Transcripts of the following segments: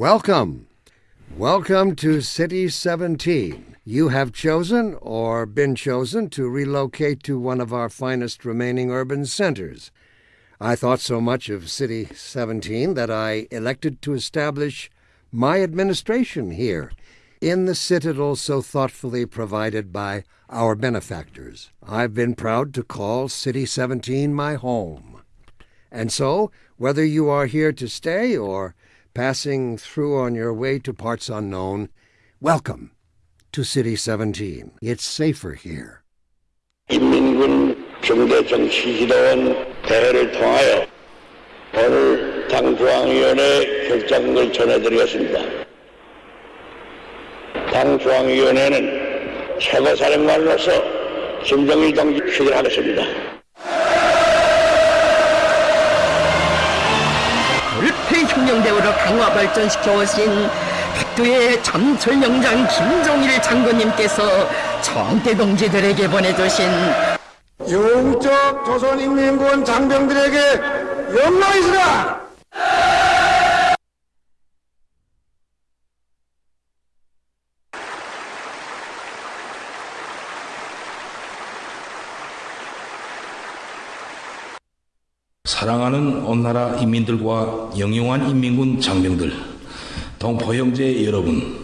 Welcome. Welcome to City 17. You have chosen or been chosen to relocate to one of our finest remaining urban centers. I thought so much of City 17 that I elected to establish my administration here in the citadel so thoughtfully provided by our benefactors. I've been proud to call City 17 my home. And so, whether you are here to stay or passing through on your way to parts unknown, welcome to City 17. It's safer here. 인민군 정대정치지도원 대회를 통하여 오늘 당 중앙위원회 결정을 전해드리겠습니다. 당 중앙위원회는 최고사령관으로서 김정일 동지 추진하겠습니다. 불패혁명대우로 강화 발전시켜 오신 백두의 전설명장 김종일 장군님께서 정대 동지들에게 보내주신 영적 조선인민군 장병들에게 영광이시라! 사랑하는 온 나라 인민들과 영용한 인민군 장병들, 동포 형제 여러분,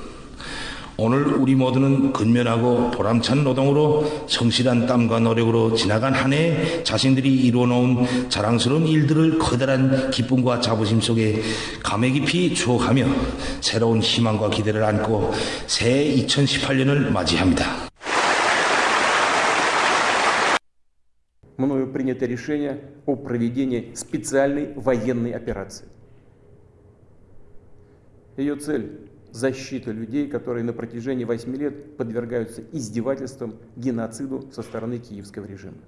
오늘 우리 모두는 근면하고 보람찬 노동으로 성실한 땀과 노력으로 지나간 한 해 자신들이 이루어놓은 자랑스러운 일들을 커다란 기쁨과 자부심 속에 감회 깊이 추억하며 새로운 희망과 기대를 안고 새해 2018년을 맞이합니다. Мною принято решение о проведении специальной военной операции. Ее цель – защита людей, которые на протяжении 8 лет подвергаются издевательствам, геноциду со стороны киевского режима.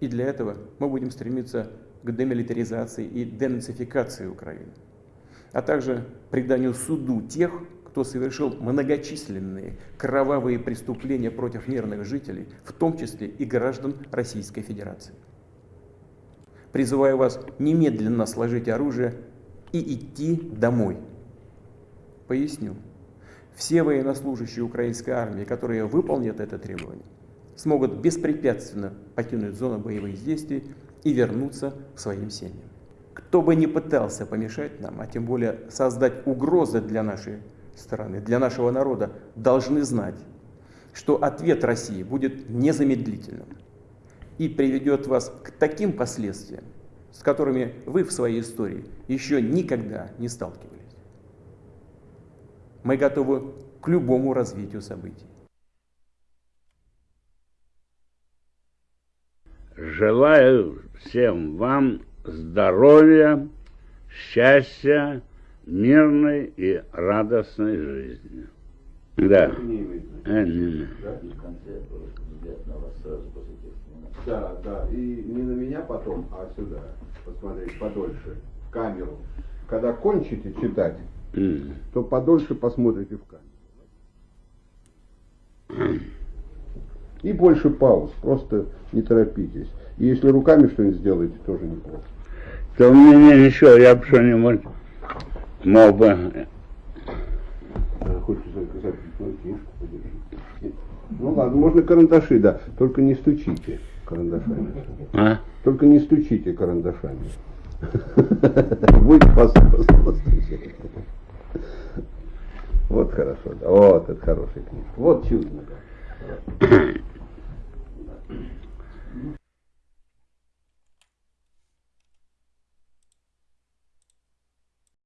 И для этого мы будем стремиться к демилитаризации и денацификации Украины, а также преданию суду тех, кто совершил многочисленные кровавые преступления против мирных жителей, в том числе и граждан Российской Федерации. Призываю вас немедленно сложить оружие и идти домой. Поясню. Все военнослужащие украинской армии, которые выполнят это требование, смогут беспрепятственно покинуть зону боевых действий и вернуться к своим семьям. Кто бы ни пытался помешать нам, а тем более создать угрозы для нашей стороны, для нашего народа, должны знать, что ответ России будет незамедлительным и приведет вас к таким последствиям, с которыми вы в своей истории еще никогда не сталкивались. Мы готовы к любому развитию событий. Желаю всем вам здоровья, счастья, мирной и радостной жизни. Да. А, не, Да, да. И не на меня потом, а сюда. Посмотреть подольше. В камеру. Когда кончите читать, то подольше посмотрите в камеру. И больше пауз. Просто не торопитесь. И если руками что-нибудь сделаете, тоже неплохо. То у меня ничего, я бы что-нибудь бы... А, Хочешь заказать книжку подержи. Ну ладно, можно карандаши, да. Только не стучите карандашами. А? Только не стучите карандашами. Будь послушны. Вот хорошо, да. Вот это хорошая книжка. Вот чудно.